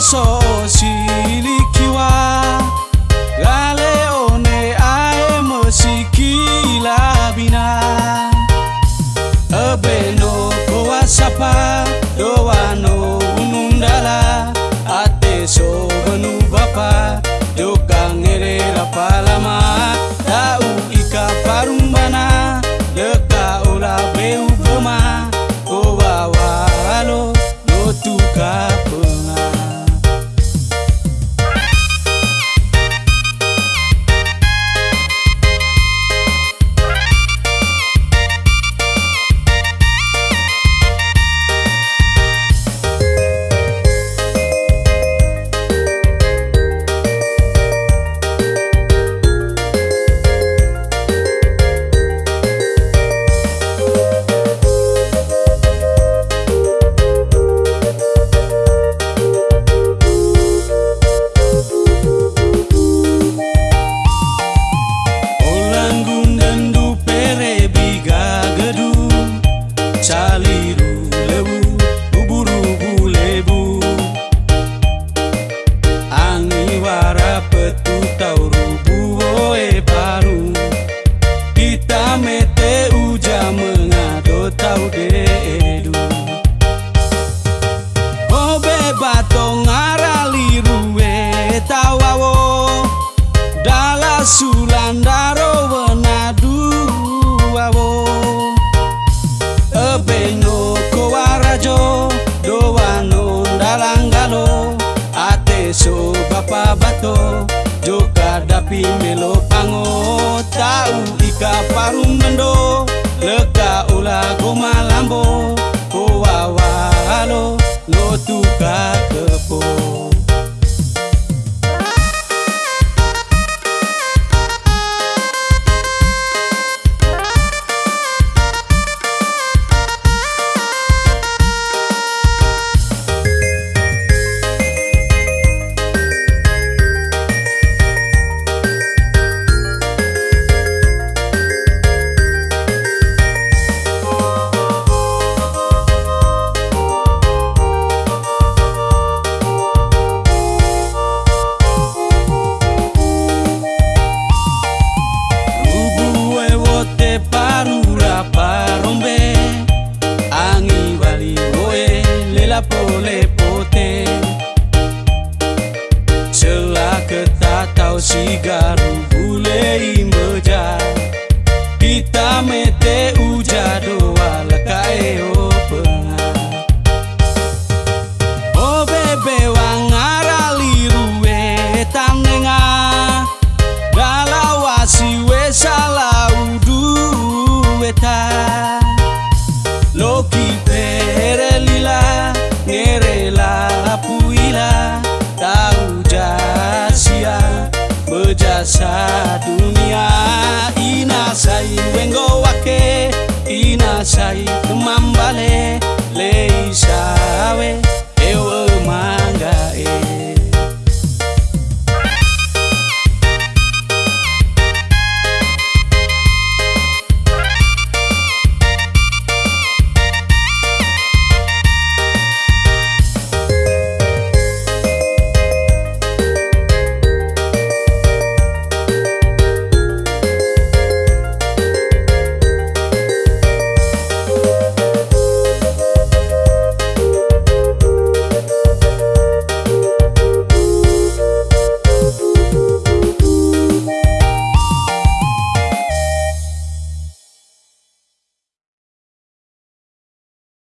soul. to tapi dapi melo pango tau ika mendok puila tahu jasia bejasa dunia. Inasai wengo wake.